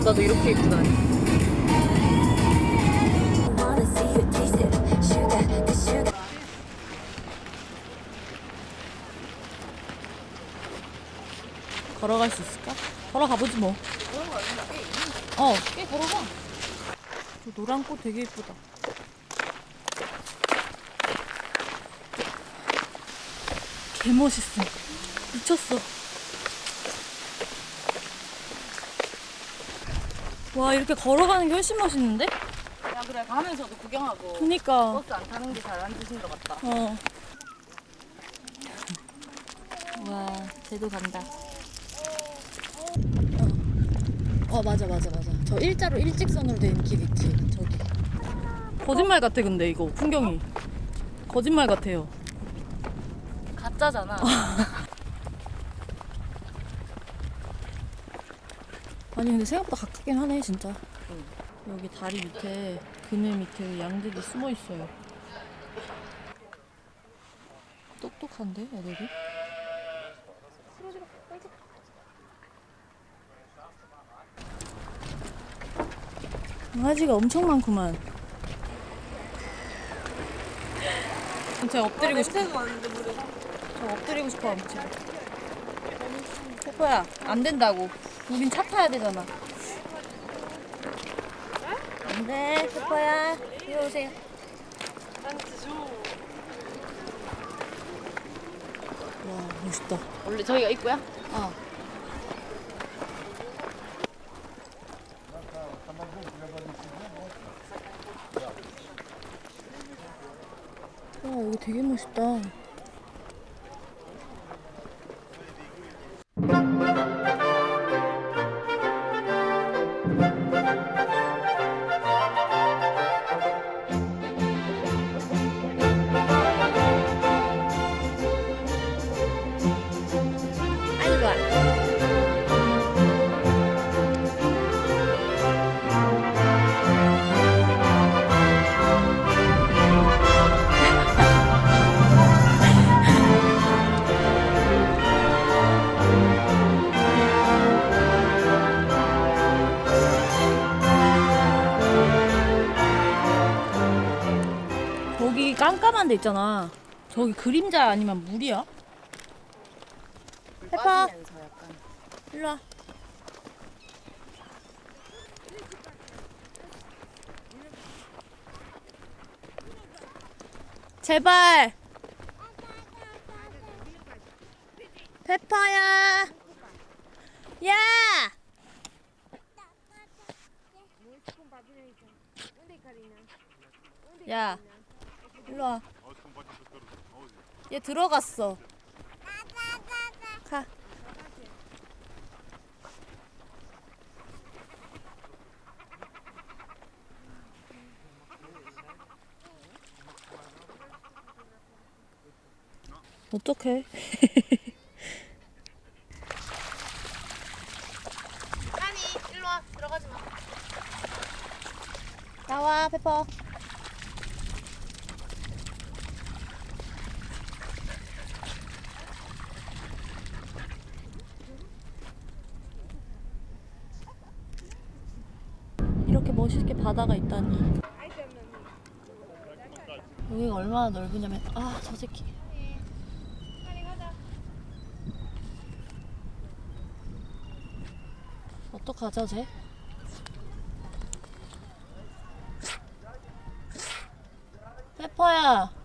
남자도 이렇게 the sugar. 걸어갈 수 있을까? 걸어가 보지 뭐. 어, 꽤 걸어가. 저 노란 꽃 되게 예쁘다. 개 멋있어. 미쳤어. 와, 이렇게 걸어가는 게 훨씬 멋있는데? 야 그래 가면서도 구경하고 그니까. 버스 안 타는 게잘안 드신 것 같다. 어. 와, 쟤도 간다. 어. 어, 맞아, 맞아, 맞아. 저 일자로 일직선으로 된 길 있지, 저기. 거짓말 같아, 근데 이거 풍경이. 거짓말 같아요. 가짜잖아. 아니, 근데 생각보다 가깝긴 하네, 진짜. 여기 다리 밑에, 그늘 밑에 양들이 숨어 있어요. 똑똑한데, 애들이? 강아지가 엄청 많구만. 제가 엎드리고 싶어. 저 엎드리고 싶어, 엄청. 페퍼야, 안 된다고. 우린 차 타야 되잖아. 안 돼, 페퍼야. 이리 오세요. 와, 멋있다. 원래 저희가 입고야? 어. 와, 여기 되게 멋있다. 데 있잖아. 저기 그림자 아니면 물이야? 해파. 빠지면서 약간. 일로 와. 제발. 페퍼야. 야. 야. 일로 와. 얘 들어갔어. 가. 어떡해. 아니 일로 와 들어가지 마. 나와, 페퍼. 멋있게 바다가 있다니. 여기가 얼마나 넓으냐면, 아, 저 새끼. 어떡하죠, 쟤? 페퍼야.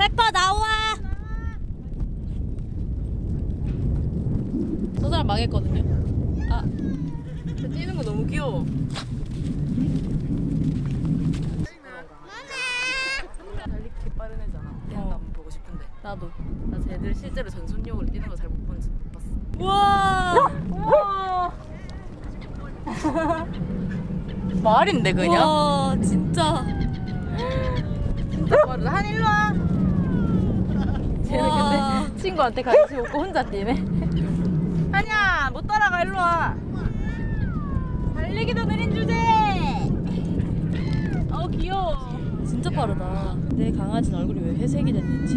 페퍼 나와. 저 사람 망했거든요. 아, 저 뛰는 거 너무 귀여워. 빠른 애잖아. 뛰는 거 한번 보고 싶은데. 나도. 나 쟤들 실제로 전순용으로 뛰는 거 잘 못본못 봤어. 우와. 우와. 말인데 그냥? 와, 진짜. 진짜 빠르다. 한 일로 와. 쟤는 와. 근데 친구한테 관심 없고 혼자 뛰네. 한야 못 따라가 일로 와. 달리기도 느린 주제. 진짜 빠르다. 내 강아지는 얼굴이 왜 회색이 됐는지.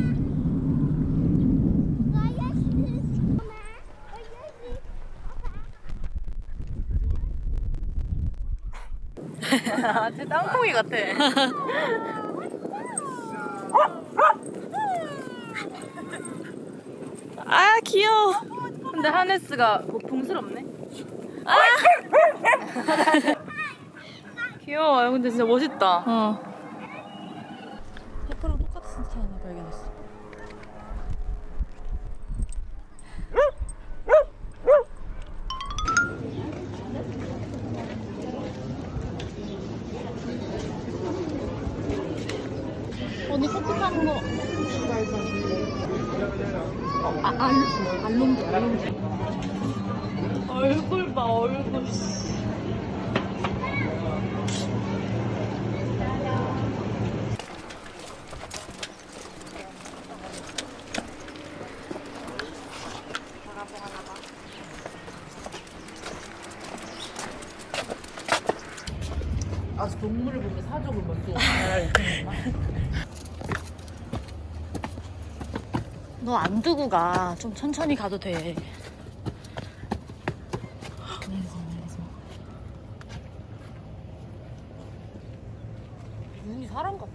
아, 쟤 땅콩이 같아. 아 귀여워. 근데 하네스가 고풍스럽네. 아! 귀여워. 근데 진짜 멋있다. 어. 언니 타는 거. 아, 안, 알롱드, 알롱드. 얼굴 봐, 얼굴. 아, 동물을 보면 사족을 먼저. 너 안 두고 가. 좀 천천히 가도 돼. 눈이 사람 같아.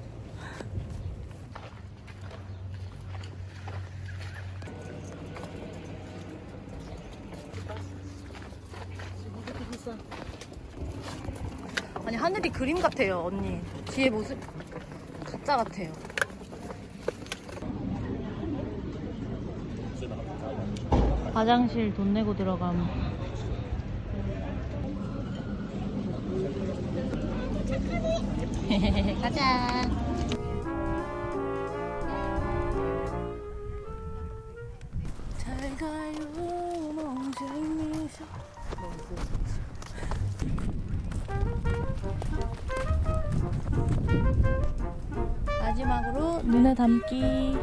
아니 하늘이 그림 같아요 언니 뒤에 모습 가짜 같아요 화장실 돈 내고 들어감. 가자. 잘 가요 멍쟁이셔 마지막으로 눈에 담기.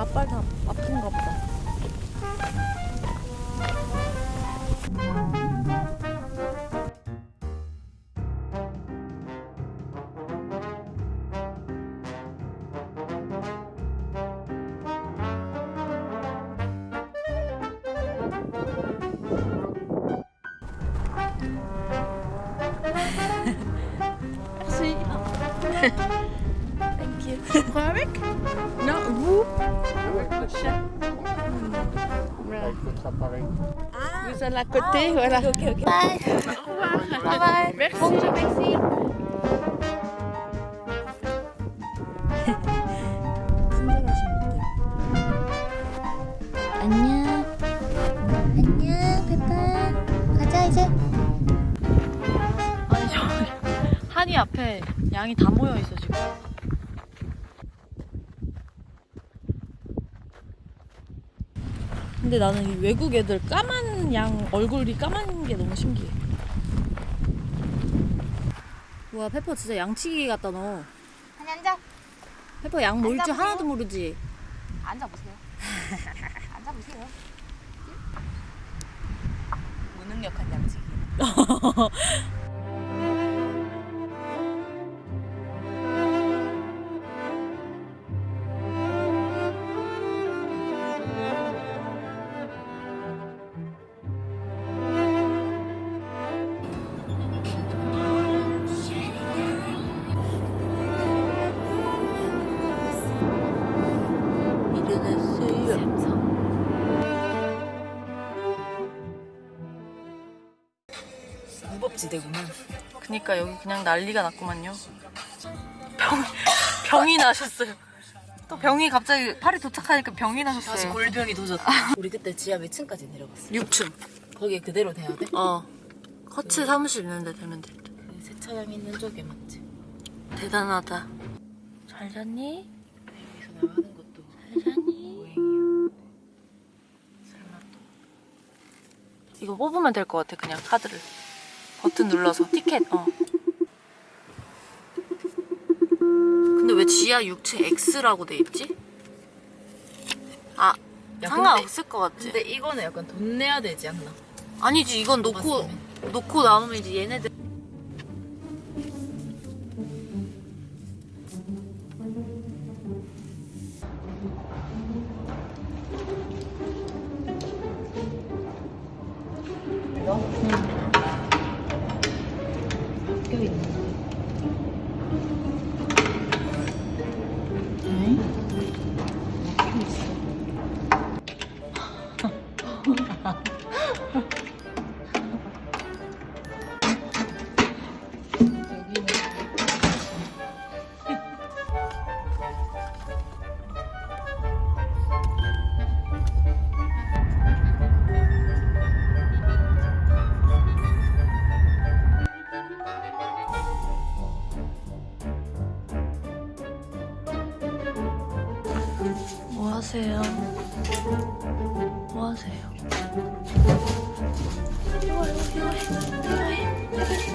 저 앞발 다 아픈가 보다. Merci. You. Tu prends avec Non, vous Vous êtes à côté, voilà. Ok, ok. Bye. Au revoir. Bye bye. Merci. Bonjour, merci. 안녕. 안녕, 페파. 가자, 이제. 아니 저 한이 앞에 양이 다 모여 있어 지금. 근데 나는 이 외국 애들 까만 양 얼굴이 까만 게 너무 신기해. 와 페퍼 진짜 양치기 같다 너. 아니, 앉아. 페퍼 양 모일 줄. 하나도 모르지. 앉아보세요. 앉아보세요. 무능력한 양치기. 무법지대구만. 그니까 여기 그냥 난리가 났구만요. 병, 병이 나셨어요. 또 병이 갑자기 팔이 도착하니까 병이 다시 나셨어요. 골병이 도졌다. 우리 그때 지하 몇 층까지 내려갔어? 6층. 거기에 그대로 돼야 돼? 어. 커츠 사무실 있는데 되면 될 듯. 그 세차장 있는 쪽에 맞지? 대단하다. 잘 잤니? 여기서 나가는 것도 잘 잤니? 보행이야. 설마 또. 이거 뽑으면 될 것 같아, 그냥 카드를. 버튼 눌러서. 티켓, 어. 근데 왜 지하 6층 X라고 돼 있지? 아, 야, 상관없을 것 같지? 근데 이거는 약간 돈 내야 되지 않나? 아니지, 이건 놓고. 놓고 남으면 이제 얘네들. 하세요? 뭐 하세요? 이거 이거 이거 해 이거 해